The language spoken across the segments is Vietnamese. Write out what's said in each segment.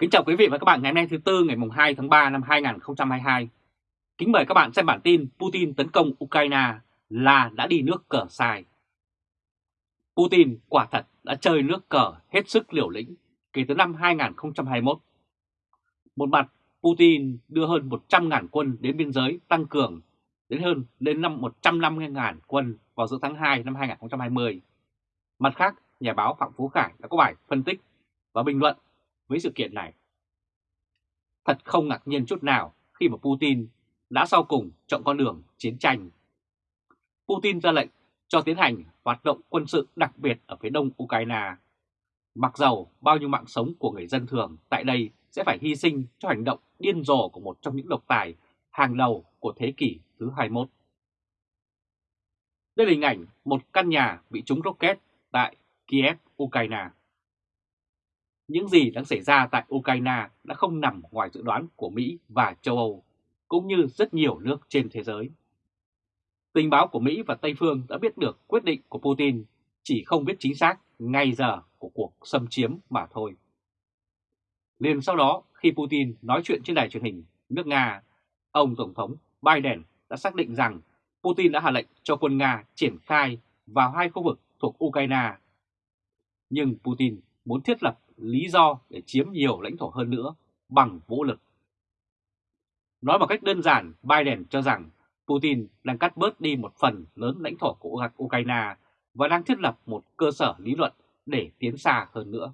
Kính chào quý vị và các bạn ngày hôm nay thứ Tư ngày 2 tháng 3 năm 2022. Kính mời các bạn xem bản tin Putin tấn công Ukraine là đã đi nước cờ sai. Putin quả thật đã chơi nước cờ hết sức liều lĩnh kể từ năm 2021. Một mặt, Putin đưa hơn 100.000 quân đến biên giới tăng cường đến hơn đến năm 150.000 quân vào giữa tháng 2 năm 2020. Mặt khác, nhà báo Phạm Phú Khải đã có bài phân tích và bình luận với sự kiện này. Thật không ngạc nhiên chút nào khi mà Putin đã sau cùng chọn con đường chiến tranh. Putin ra lệnh cho tiến hành hoạt động quân sự đặc biệt ở phía đông Ukraine. Mặc dầu bao nhiêu mạng sống của người dân thường tại đây sẽ phải hy sinh cho hành động điên rồ của một trong những độc tài hàng đầu của thế kỷ thứ 21. Đây là hình ảnh một căn nhà bị trúng rocket tại Kiev, Ukraine. Những gì đang xảy ra tại Ukraine đã không nằm ngoài dự đoán của Mỹ và châu Âu, cũng như rất nhiều nước trên thế giới. Tình báo của Mỹ và Tây Phương đã biết được quyết định của Putin, chỉ không biết chính xác ngay giờ của cuộc xâm chiếm mà thôi. Liền sau đó, khi Putin nói chuyện trên đài truyền hình nước Nga, ông Tổng thống Biden đã xác định rằng Putin đã hạ lệnh cho quân Nga triển khai vào hai khu vực thuộc Ukraine. Nhưng Putin muốn thiết lập lý do để chiếm nhiều lãnh thổ hơn nữa bằng vũ lực. Nói một cách đơn giản, Biden cho rằng Putin đang cắt bớt đi một phần lớn lãnh thổ của Ukraine và đang thiết lập một cơ sở lý luận để tiến xa hơn nữa.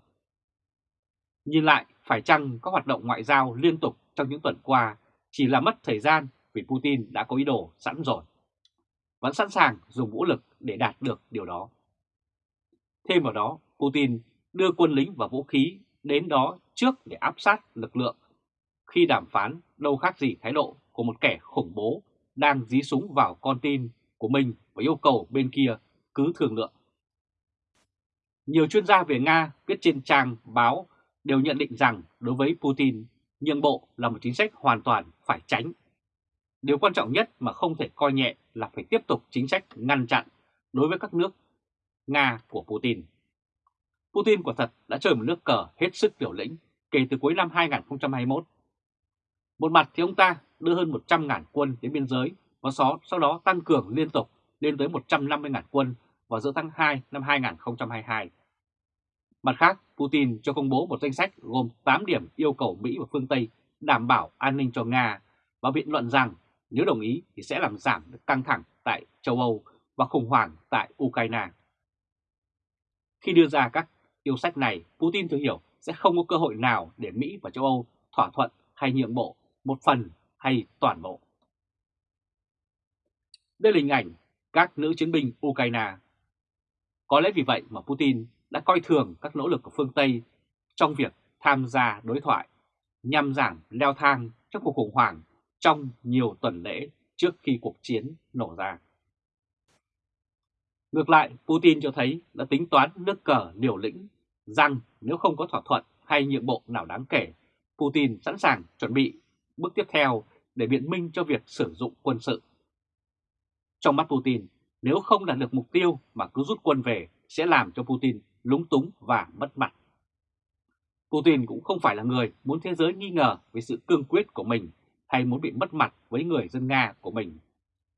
Nhìn lại, phải chăng các hoạt động ngoại giao liên tục trong những tuần qua chỉ là mất thời gian vì Putin đã có ý đồ sẵn rồi. Vẫn sẵn sàng dùng vũ lực để đạt được điều đó. Thêm vào đó, Putin đưa quân lính và vũ khí đến đó trước để áp sát lực lượng. Khi đàm phán đâu khác gì thái độ của một kẻ khủng bố đang dí súng vào con tin của mình và yêu cầu bên kia cứ thương lượng. Nhiều chuyên gia về Nga viết trên trang báo đều nhận định rằng đối với Putin, nhượng bộ là một chính sách hoàn toàn phải tránh. Điều quan trọng nhất mà không thể coi nhẹ là phải tiếp tục chính sách ngăn chặn đối với các nước Nga của Putin. Putin quả thật đã chơi một nước cờ hết sức liều lĩnh kể từ cuối năm 2021. Một mặt thì ông ta đưa hơn 100.000 quân đến biên giới và sau đó tăng cường liên tục lên tới 150.000 quân vào giữa tháng 2 năm 2022. Mặt khác, Putin cho công bố một danh sách gồm 8 điểm yêu cầu Mỹ và phương Tây đảm bảo an ninh cho Nga và biện luận rằng nếu đồng ý thì sẽ làm giảm được căng thẳng tại châu Âu và khủng hoảng tại Ukraine. Khi đưa ra các yêu sách này, Putin thừa hiểu sẽ không có cơ hội nào để Mỹ và châu Âu thỏa thuận hay nhượng bộ một phần hay toàn bộ. Đây là hình ảnh các nữ chiến binh Ukraine. Có lẽ vì vậy mà Putin đã coi thường các nỗ lực của phương Tây trong việc tham gia đối thoại nhằm giảm leo thang trong cuộc khủng hoảng trong nhiều tuần lễ trước khi cuộc chiến nổ ra. Ngược lại, Putin cho thấy đã tính toán nước cờ liều lĩnh rằng nếu không có thỏa thuận hay nhượng bộ nào đáng kể, Putin sẵn sàng chuẩn bị bước tiếp theo để biện minh cho việc sử dụng quân sự. Trong mắt Putin, nếu không đạt được mục tiêu mà cứ rút quân về sẽ làm cho Putin lúng túng và mất mặt. Putin cũng không phải là người muốn thế giới nghi ngờ về sự cương quyết của mình hay muốn bị mất mặt với người dân Nga của mình.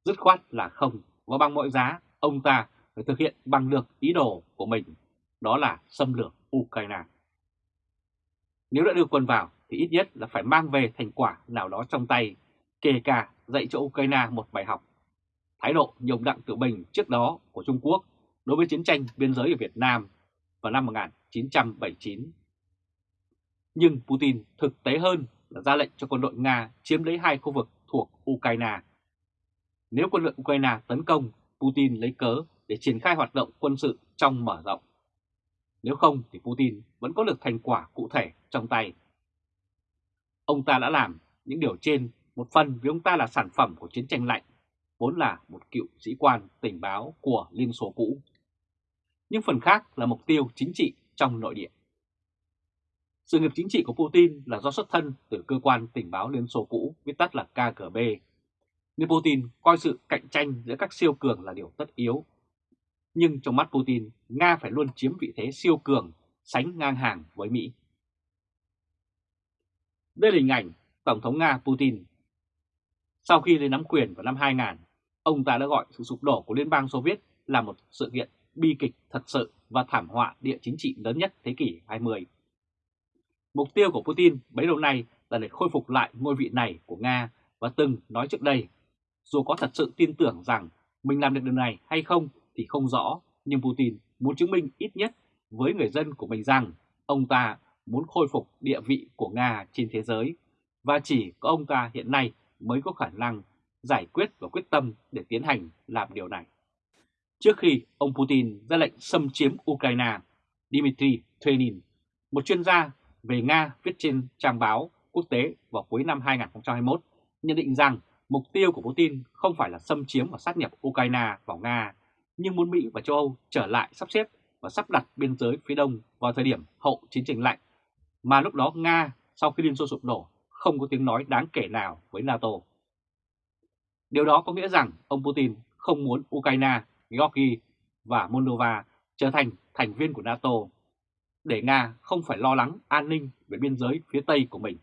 Dứt khoát là không, và bằng mọi giá, ông ta phải thực hiện bằng được ý đồ của mình, đó là xâm lược Ukraine. Nếu đã đưa quân vào thì ít nhất là phải mang về thành quả nào đó trong tay, kể cả dạy cho Ukraine một bài học. Thái độ nhồng đặng tự bình trước đó của Trung Quốc đối với chiến tranh biên giới ở Việt Nam vào năm 1979. Nhưng Putin thực tế hơn là ra lệnh cho quân đội Nga chiếm lấy hai khu vực thuộc Ukraine. Nếu quân đội Ukraine tấn công, Putin lấy cớ để triển khai hoạt động quân sự trong mở rộng. Nếu không thì Putin vẫn có được thành quả cụ thể trong tay. Ông ta đã làm những điều trên một phần vì ông ta là sản phẩm của chiến tranh lạnh, vốn là một cựu sĩ quan tình báo của Liên Xô cũ. Nhưng phần khác là mục tiêu chính trị trong nội địa. Sự nghiệp chính trị của Putin là do xuất thân từ cơ quan tình báo Liên Xô cũ, viết tắt là KGB. Nên Putin coi sự cạnh tranh giữa các siêu cường là điều tất yếu nhưng trong mắt Putin, Nga phải luôn chiếm vị thế siêu cường, sánh ngang hàng với Mỹ. Đây là hình ảnh Tổng thống Nga Putin. Sau khi lên nắm quyền vào năm 2000, ông ta đã gọi sự sụp đổ của Liên bang Xô Viết là một sự kiện bi kịch thật sự và thảm họa địa chính trị lớn nhất thế kỷ 20. Mục tiêu của Putin bấy lâu nay là để khôi phục lại ngôi vị này của Nga và từng nói trước đây, dù có thật sự tin tưởng rằng mình làm được điều này hay không thì không rõ, nhưng Putin muốn chứng minh ít nhất với người dân của mình rằng ông ta muốn khôi phục địa vị của Nga trên thế giới và chỉ có ông ta hiện nay mới có khả năng giải quyết và quyết tâm để tiến hành làm điều này. Trước khi ông Putin ra lệnh xâm chiếm Ukraine, Dmitry Trenin, một chuyên gia về Nga viết trên trang báo quốc tế vào cuối năm 2021, nhận định rằng mục tiêu của Putin không phải là xâm chiếm và sát nhập Ukraine vào Nga, nhưng muốn Mỹ và châu Âu trở lại sắp xếp và sắp đặt biên giới phía đông vào thời điểm hậu chiến tranh lạnh, mà lúc đó Nga sau khi Liên Xô sụp đổ không có tiếng nói đáng kể nào với NATO. Điều đó có nghĩa rằng ông Putin không muốn Ukraine, Georgia và Moldova trở thành thành viên của NATO, để Nga không phải lo lắng an ninh về biên giới phía Tây của mình.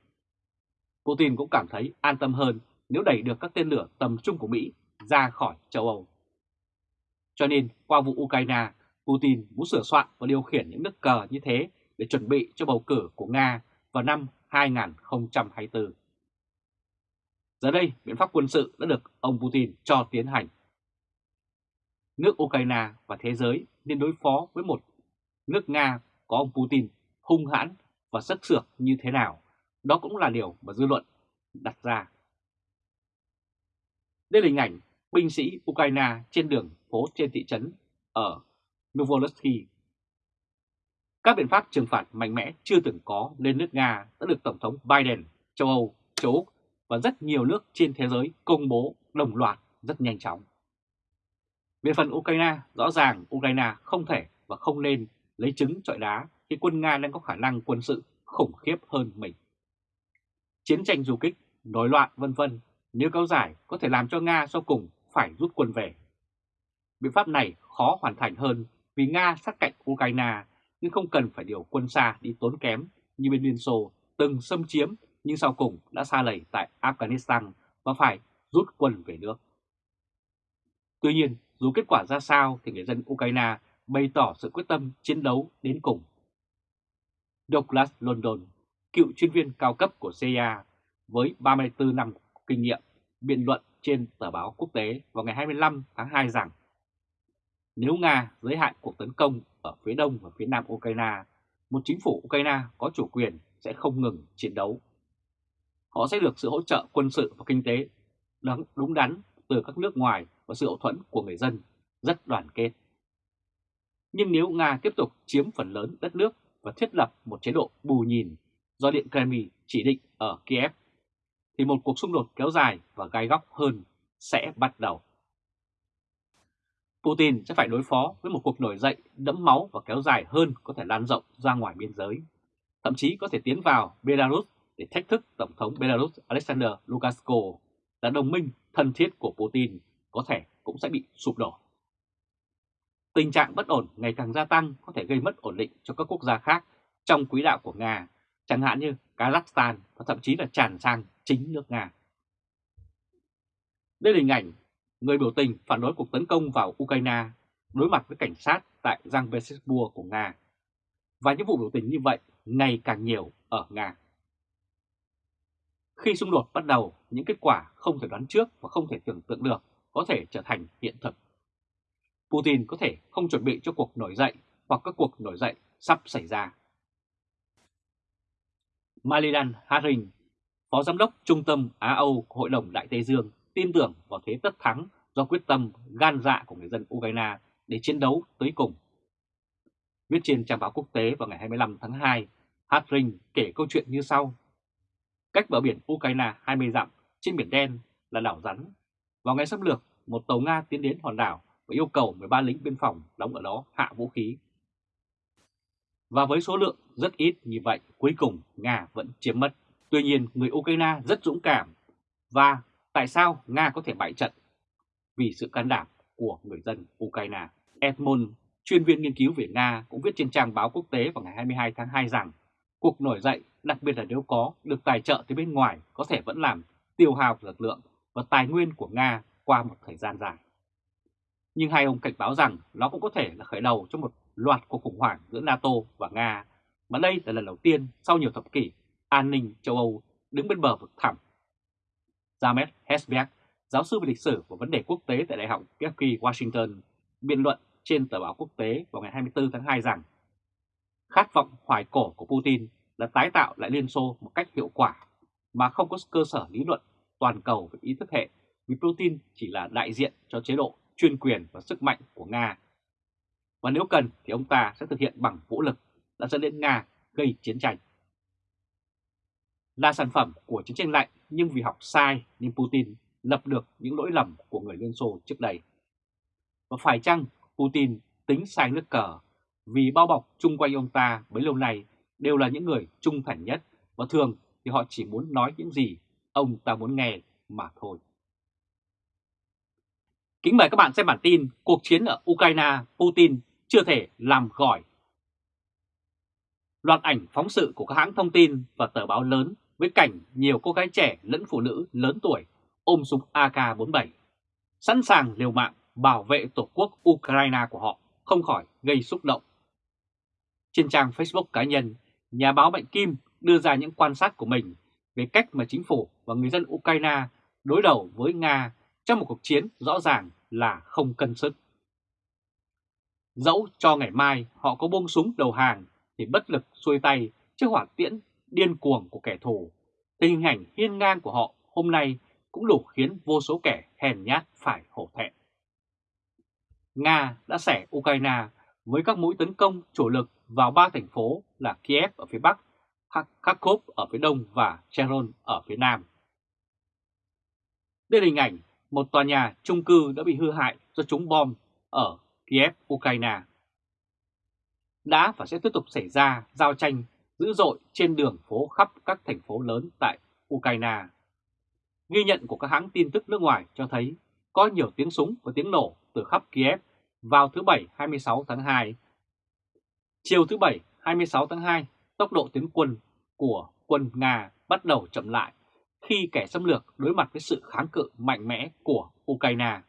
Putin cũng cảm thấy an tâm hơn nếu đẩy được các tên lửa tầm trung của Mỹ ra khỏi châu Âu. Cho nên qua vụ Ukraine, Putin muốn sửa soạn và điều khiển những nước cờ như thế để chuẩn bị cho bầu cử của Nga vào năm 2024. Giờ đây, biện pháp quân sự đã được ông Putin cho tiến hành. Nước Ukraine và thế giới nên đối phó với một nước Nga có ông Putin hung hãn và sắc sược như thế nào. Đó cũng là điều mà dư luận đặt ra. Đây là hình ảnh binh sĩ Ukraine trên đường phố trên thị trấn ở Novorossiysk. Các biện pháp trừng phạt mạnh mẽ chưa từng có lên nước Nga đã được Tổng thống Biden, châu Âu, châu Úc và rất nhiều nước trên thế giới công bố đồng loạt rất nhanh chóng. Về phần Ukraine, rõ ràng Ukraine không thể và không nên lấy trứng trọi đá khi quân Nga đang có khả năng quân sự khủng khiếp hơn mình. Chiến tranh du kích, nổi loạn vân vân nếu kéo dài có thể làm cho Nga sau cùng phải rút quân về. Biện pháp này khó hoàn thành hơn vì Nga sát cạnh Ukraine nhưng không cần phải điều quân xa đi tốn kém như bên Liên Xô từng xâm chiếm nhưng sau cùng đã xa lầy tại Afghanistan và phải rút quân về nước. Tuy nhiên, dù kết quả ra sao thì người dân Ukraine bày tỏ sự quyết tâm chiến đấu đến cùng. Douglas London, cựu chuyên viên cao cấp của CIA với 34 năm kinh nghiệm, biện luận trên tờ báo quốc tế vào ngày 25 tháng 2 rằng nếu Nga giới hạn cuộc tấn công ở phía đông và phía nam Ukraine, một chính phủ Ukraine có chủ quyền sẽ không ngừng chiến đấu. Họ sẽ được sự hỗ trợ quân sự và kinh tế đúng đắn từ các nước ngoài và sự hậu thuẫn của người dân rất đoàn kết. Nhưng nếu Nga tiếp tục chiếm phần lớn đất nước và thiết lập một chế độ bù nhìn do Điện Kremlin chỉ định ở Kiev, thì một cuộc xung đột kéo dài và gai góc hơn sẽ bắt đầu. Putin sẽ phải đối phó với một cuộc nổi dậy đẫm máu và kéo dài hơn có thể lan rộng ra ngoài biên giới, thậm chí có thể tiến vào Belarus để thách thức Tổng thống Belarus Alexander Lukashenko là đồng minh thân thiết của Putin có thể cũng sẽ bị sụp đổ. Tình trạng bất ổn ngày càng gia tăng có thể gây mất ổn định cho các quốc gia khác trong quỹ đạo của Nga, chẳng hạn như Kazakhstan và thậm chí là tràn sang chính nước Nga. Đây là hình ảnh người biểu tình phản đối cuộc tấn công vào Ukraine đối mặt với cảnh sát tại Giang Petersburg của Nga. Và những vụ biểu tình như vậy ngày càng nhiều ở Nga. Khi xung đột bắt đầu, những kết quả không thể đoán trước và không thể tưởng tượng được có thể trở thành hiện thực. Putin có thể không chuẩn bị cho cuộc nổi dậy hoặc các cuộc nổi dậy sắp xảy ra. Malidan Haring, Phó Giám đốc Trung tâm Á-Âu của Hội đồng Đại Tây Dương tin tưởng vào thế tất thắng do quyết tâm gan dạ của người dân Ukraine để chiến đấu tới cùng. Viết trên trang báo quốc tế vào ngày 25 tháng 2, Hartring kể câu chuyện như sau. Cách bờ biển Ukraine 20 dặm trên Biển Đen là đảo rắn. Vào ngày xâm lược, một tàu Nga tiến đến hòn đảo và yêu cầu 13 lính biên phòng đóng ở đó hạ vũ khí. Và với số lượng rất ít như vậy, cuối cùng Nga vẫn chiếm mất. Tuy nhiên, người Ukraine rất dũng cảm. Và tại sao Nga có thể bại trận? Vì sự can đảm của người dân Ukraine. Edmund, chuyên viên nghiên cứu về Nga cũng viết trên trang báo quốc tế vào ngày 22 tháng 2 rằng Cuộc nổi dậy, đặc biệt là nếu có được tài trợ từ bên ngoài có thể vẫn làm tiêu hao lực lượng và tài nguyên của Nga qua một thời gian dài. Nhưng hai ông cảnh báo rằng nó cũng có thể là khởi đầu cho một loạt cuộc khủng hoảng giữa NATO và Nga, mà đây là lần đầu tiên sau nhiều thập kỷ an ninh châu Âu đứng bên bờ vực thẳm. James Hesberg, giáo sư về lịch sử và vấn đề quốc tế tại Đại học George Washington, biện luận trên tờ báo quốc tế vào ngày 24 tháng 2 rằng khát vọng hoài cổ của Putin là tái tạo lại Liên Xô một cách hiệu quả mà không có cơ sở lý luận toàn cầu về ý thức hệ vì Putin chỉ là đại diện cho chế độ chuyên quyền và sức mạnh của Nga. Và nếu cần thì ông ta sẽ thực hiện bằng vũ lực đã dẫn đến Nga gây chiến tranh. Là sản phẩm của chiến tranh lạnh nhưng vì học sai nên Putin lập được những lỗi lầm của người Liên Xô trước đây. Và phải chăng Putin tính sai nước cờ vì bao bọc chung quanh ông ta bấy lâu nay đều là những người trung thành nhất và thường thì họ chỉ muốn nói những gì ông ta muốn nghe mà thôi. Kính mời các bạn xem bản tin Cuộc chiến ở Ukraine, Putin chưa thể làm gỏi. Loạt ảnh phóng sự của các hãng thông tin và tờ báo lớn với cảnh nhiều cô gái trẻ lẫn phụ nữ lớn tuổi ôm súng AK-47, sẵn sàng liều mạng bảo vệ tổ quốc Ukraine của họ không khỏi gây xúc động. Trên trang Facebook cá nhân, nhà báo Mạnh Kim đưa ra những quan sát của mình về cách mà chính phủ và người dân Ukraine đối đầu với Nga trong một cuộc chiến rõ ràng là không cân sức. Dẫu cho ngày mai họ có buông súng đầu hàng thì bất lực xuôi tay trước hỏa tiễn điên cuồng của kẻ thù, thì hình ảnh hiên ngang của họ hôm nay cũng đủ khiến vô số kẻ hèn nhát phải hổ thẹn. Nga đã xẻ Ukraine với các mũi tấn công chủ lực vào ba thành phố là Kiev ở phía Bắc, Kharkov ở phía Đông và Cheron ở phía Nam. Đây là hình ảnh một tòa nhà chung cư đã bị hư hại do trúng bom ở Kiev, Ukraine. Đã và sẽ tiếp tục xảy ra giao tranh dữ dội trên đường phố khắp các thành phố lớn tại Ukraine. Ghi nhận của các hãng tin tức nước ngoài cho thấy có nhiều tiếng súng và tiếng nổ từ khắp Kiev vào thứ Bảy 26 tháng 2. Chiều thứ Bảy 26 tháng 2, tốc độ tiến quân của quân Nga bắt đầu chậm lại khi kẻ xâm lược đối mặt với sự kháng cự mạnh mẽ của Ukraine.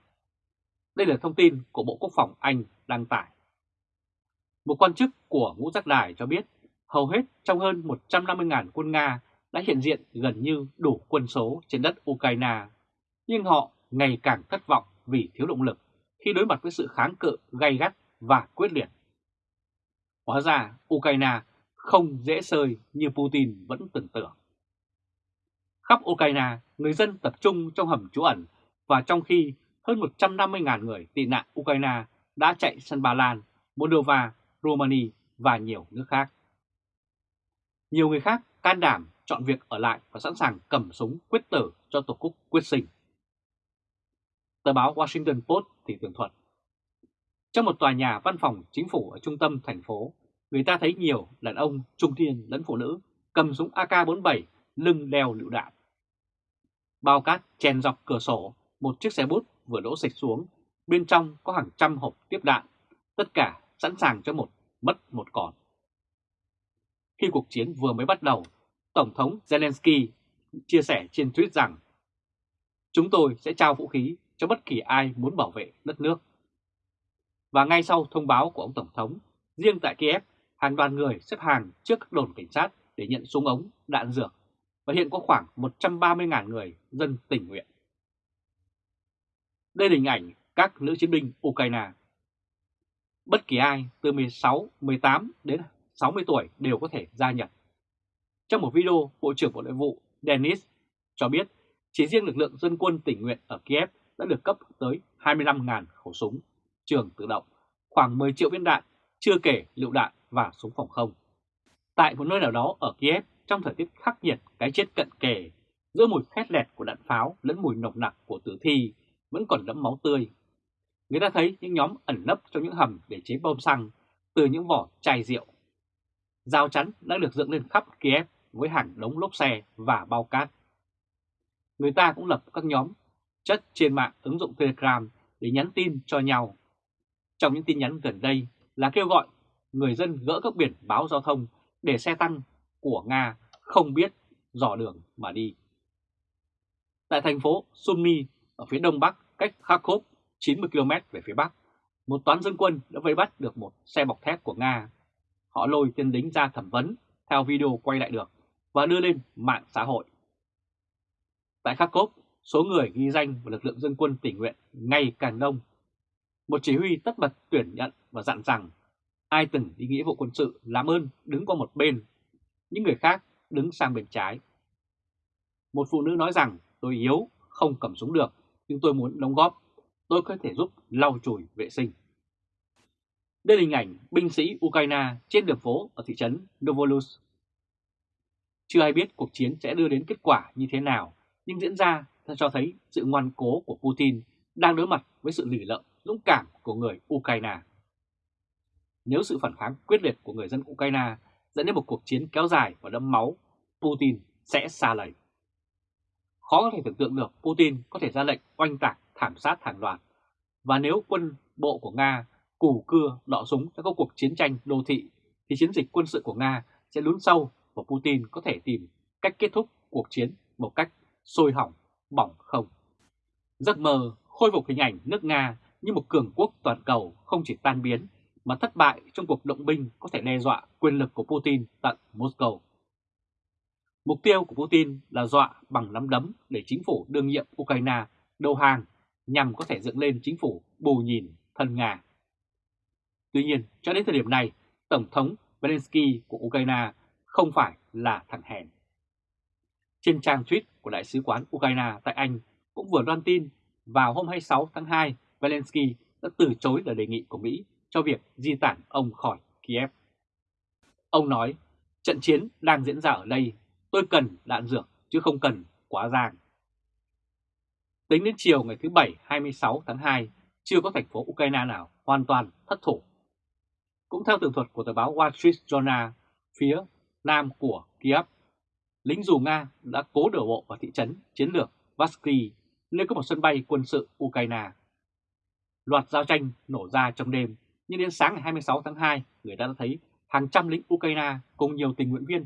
Đây là thông tin của Bộ Quốc phòng Anh đăng tải. Một quan chức của ngũ giác đài cho biết hầu hết trong hơn 150.000 quân Nga đã hiện diện gần như đủ quân số trên đất Ukraine, nhưng họ ngày càng thất vọng vì thiếu động lực khi đối mặt với sự kháng cự gay gắt và quyết liệt. Hóa ra Ukraine không dễ sơi như Putin vẫn tưởng tượng. Khắp Ukraine, người dân tập trung trong hầm trú ẩn và trong khi hơn 150.000 người tị nạn Ukraine đã chạy sang Ba Lan, Moldova, Romania và nhiều nước khác. Nhiều người khác can đảm chọn việc ở lại và sẵn sàng cầm súng quyết tử cho Tổ quốc quyết sinh. Tờ báo Washington Post thì tường thuật. Trong một tòa nhà văn phòng chính phủ ở trung tâm thành phố, người ta thấy nhiều đàn ông trung niên lẫn phụ nữ cầm súng AK-47 lưng đeo lựu đạn. Bao cát chèn dọc cửa sổ, một chiếc xe bút vừa đỗ sạch xuống, bên trong có hàng trăm hộp tiếp đạn, tất cả sẵn sàng cho một mất một còn. Khi cuộc chiến vừa mới bắt đầu, Tổng thống Zelensky chia sẻ trên tweet rằng Chúng tôi sẽ trao vũ khí cho bất kỳ ai muốn bảo vệ đất nước. Và ngay sau thông báo của ông Tổng thống, riêng tại Kiev, hàng đoàn người xếp hàng trước các đồn cảnh sát để nhận súng ống, đạn dược và hiện có khoảng 130.000 người dân tình nguyện. Đây là hình ảnh các nữ chiến binh Ukraine. Bất kỳ ai từ 16, 18 đến 60 tuổi đều có thể gia nhập. Trong một video, Bộ trưởng Bộ Nội vụ Denis cho biết chỉ riêng lực lượng dân quân tình nguyện ở Kiev đã được cấp tới 25.000 khẩu súng, trường tự động, khoảng 10 triệu viên đạn, chưa kể lựu đạn và súng phòng không. Tại một nơi nào đó ở Kiev, trong thời tiết khắc nghiệt cái chết cận kề, giữa mùi khét lẹt của đạn pháo lẫn mùi nồng nặc của tử thi vẫn còn đẫm máu tươi. Người ta thấy những nhóm ẩn nấp trong những hầm để chế bom xăng từ những vỏ chai rượu. Giao chắn đã được dựng lên khắp Kiev với hàng đống lốp xe và bao cát. Người ta cũng lập các nhóm chất trên mạng ứng dụng Telegram để nhắn tin cho nhau. Trong những tin nhắn gần đây là kêu gọi người dân gỡ các biển báo giao thông để xe tăng của Nga không biết dò đường mà đi. Tại thành phố Sumy ở phía đông bắc cách Kharkov 90 km về phía bắc, một toán dân quân đã vây bắt được một xe bọc thép của Nga. Họ lôi tên lính ra thẩm vấn theo video quay lại được và đưa lên mạng xã hội. Tại Kharkov, số người ghi danh và lực lượng dân quân tỉnh nguyện ngày càng đông. Một chỉ huy tất bật tuyển nhận và dặn rằng ai từng đi nghĩa vụ quân sự làm ơn đứng qua một bên, những người khác đứng sang bên trái. Một phụ nữ nói rằng tôi yếu, không cầm súng được, nhưng tôi muốn đóng góp, tôi có thể giúp lau chùi vệ sinh. Đây là hình ảnh binh sĩ Ukraine trên đường phố ở thị trấn Novolus. Chưa ai biết cuộc chiến sẽ đưa đến kết quả như thế nào, nhưng diễn ra cho thấy sự ngoan cố của Putin đang đối mặt với sự lì lợm dũng cảm của người Ukraine. Nếu sự phản kháng quyết liệt của người dân Ukraine dẫn đến một cuộc chiến kéo dài và đẫm máu, Putin sẽ xa lầy. Khó có thể tưởng tượng được Putin có thể ra lệnh oanh tạc thảm sát hàng loạt. Và nếu quân bộ của Nga củ cưa đọ súng cho các cuộc chiến tranh đô thị, thì chiến dịch quân sự của Nga sẽ lún sâu và Putin có thể tìm cách kết thúc cuộc chiến một cách sôi hỏng, bỏng không. Giấc mơ khôi phục hình ảnh nước Nga như một cường quốc toàn cầu không chỉ tan biến mà thất bại trong cuộc động binh có thể đe dọa quyền lực của Putin tận Moscow. Mục tiêu của Putin là dọa bằng nắm đấm để chính phủ đương nhiệm Ukraine đầu hàng nhằm có thể dựng lên chính phủ bù nhìn thân Nga. Tuy nhiên, cho đến thời điểm này, Tổng thống Zelensky của Ukraine không phải là thằng hèn. Trên trang tweet của Đại sứ quán Ukraine tại Anh cũng vừa loan tin vào hôm 26 tháng 2, Zelensky đã từ chối lời đề nghị của Mỹ cho việc di tản ông khỏi Kiev. Ông nói, trận chiến đang diễn ra ở đây, tôi cần đạn dược chứ không cần quá giang. Tính đến chiều ngày thứ Bảy 26 tháng 2, chưa có thành phố Ukraine nào hoàn toàn thất thủ. Cũng theo tường thuật của tờ báo Wall Street Journal, phía nam của Kiev, lính dù Nga đã cố đổ bộ vào thị trấn chiến lược Vasky, nơi có một sân bay quân sự Ukraine. Loạt giao tranh nổ ra trong đêm nhưng đến sáng ngày 26 tháng 2, người ta đã thấy hàng trăm lính Ukraine cùng nhiều tình nguyện viên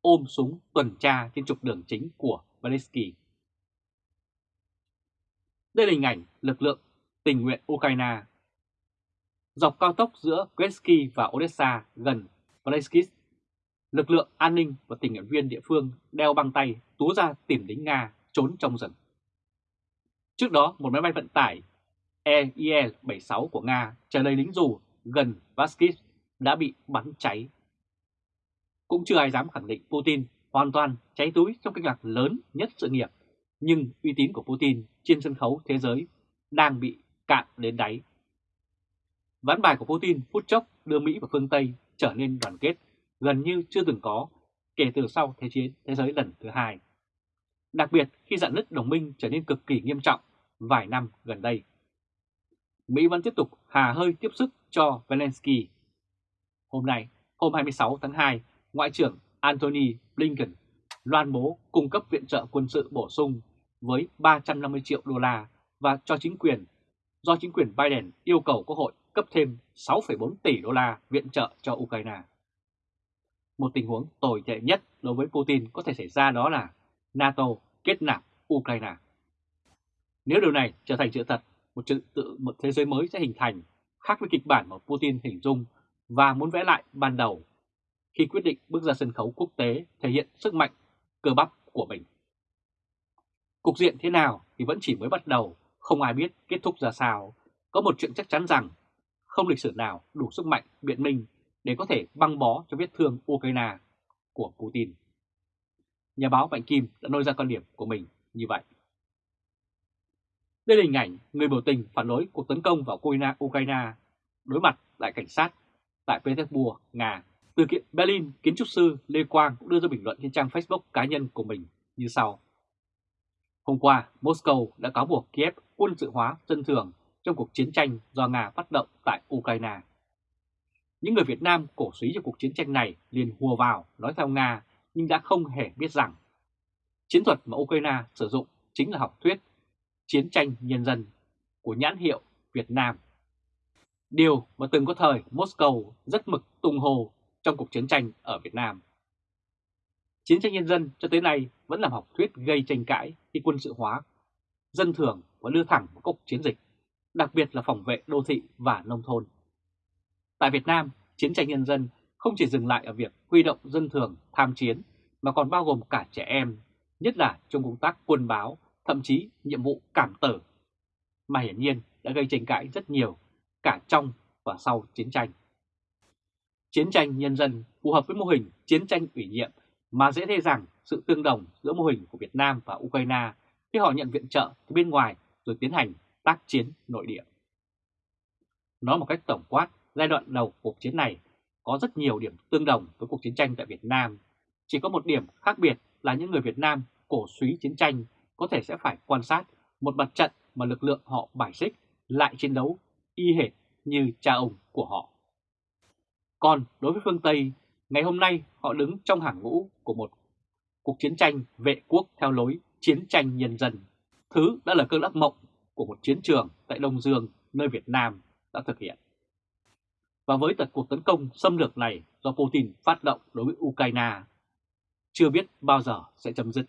ôm súng tuần tra trên trục đường chính của Valesky. Đây là hình ảnh lực lượng tình nguyện Ukraine. Dọc cao tốc giữa Kresky và Odessa gần Valesky, lực lượng an ninh và tình nguyện viên địa phương đeo băng tay tú ra tìm lính Nga trốn trong rừng. Trước đó, một máy bay vận tải EIL-76 của Nga chờ lấy lính dù gần Vaskis đã bị bắn cháy. Cũng chưa ai dám khẳng định Putin hoàn toàn cháy túi trong kinh lạc lớn nhất sự nghiệp, nhưng uy tín của Putin trên sân khấu thế giới đang bị cạn đến đáy. Ván bài của Putin phút chốc đưa Mỹ và phương Tây trở nên đoàn kết gần như chưa từng có kể từ sau Thế chiến thế giới lần thứ hai. Đặc biệt khi dạn nứt đồng minh trở nên cực kỳ nghiêm trọng vài năm gần đây. Mỹ vẫn tiếp tục hà hơi tiếp sức cho Zelensky. Hôm nay, hôm 26 tháng 2, Ngoại trưởng Antony Blinken loan bố cung cấp viện trợ quân sự bổ sung với 350 triệu đô la và cho chính quyền, do chính quyền Biden yêu cầu Quốc hội cấp thêm 6,4 tỷ đô la viện trợ cho Ukraine. Một tình huống tồi tệ nhất đối với Putin có thể xảy ra đó là NATO kết nạp Ukraine. Nếu điều này trở thành sự thật, một trật tự một thế giới mới sẽ hình thành, khác với kịch bản mà Putin hình dung và muốn vẽ lại ban đầu khi quyết định bước ra sân khấu quốc tế thể hiện sức mạnh cơ bắp của mình. Cục diện thế nào thì vẫn chỉ mới bắt đầu, không ai biết kết thúc ra sao. Có một chuyện chắc chắn rằng không lịch sử nào đủ sức mạnh biện minh để có thể băng bó cho vết thương Ukraine của Putin. Nhà báo Mạnh Kim đã nêu ra quan điểm của mình như vậy. Đây là hình ảnh người biểu tình phản đối cuộc tấn công vào Ukraine đối mặt lại cảnh sát tại Petersburg, Nga. Từ kiện Berlin, kiến trúc sư Lê Quang cũng đưa ra bình luận trên trang Facebook cá nhân của mình như sau. Hôm qua, Moscow đã cáo buộc Kiev quân sự hóa dân thường trong cuộc chiến tranh do Nga phát động tại Ukraine. Những người Việt Nam cổ suý cho cuộc chiến tranh này liền hùa vào nói theo Nga nhưng đã không hề biết rằng chiến thuật mà Ukraine sử dụng chính là học thuyết chiến tranh nhân dân của nhãn hiệu Việt Nam. Điều mà từng có thời Moscow rất mực tung hồ trong cuộc chiến tranh ở Việt Nam. Chiến tranh nhân dân cho tới nay vẫn làm học thuyết gây tranh cãi khi quân sự hóa, dân thường và đưa thẳng một cuộc chiến dịch, đặc biệt là phòng vệ đô thị và nông thôn. Tại Việt Nam, chiến tranh nhân dân không chỉ dừng lại ở việc huy động dân thường tham chiến mà còn bao gồm cả trẻ em, nhất là trong công tác quân báo, thậm chí nhiệm vụ cảm tử, mà hiển nhiên đã gây tranh cãi rất nhiều cả trong và sau chiến tranh. Chiến tranh nhân dân phù hợp với mô hình chiến tranh ủy nhiệm mà dễ thấy rằng sự tương đồng giữa mô hình của Việt Nam và Ukraine khi họ nhận viện trợ từ bên ngoài rồi tiến hành tác chiến nội địa. Nói một cách tổng quát, giai đoạn đầu cuộc chiến này có rất nhiều điểm tương đồng với cuộc chiến tranh tại Việt Nam. Chỉ có một điểm khác biệt là những người Việt Nam cổ suý chiến tranh có thể sẽ phải quan sát một mặt trận mà lực lượng họ bài xích lại chiến đấu y hệt như cha ông của họ. Còn đối với phương Tây, ngày hôm nay họ đứng trong hàng ngũ của một cuộc chiến tranh vệ quốc theo lối chiến tranh nhân dân. Thứ đã là cơn ác mộng của một chiến trường tại Đông Dương nơi Việt Nam đã thực hiện. Và với tật cuộc tấn công xâm lược này do Putin phát động đối với Ukraine, chưa biết bao giờ sẽ chấm dứt.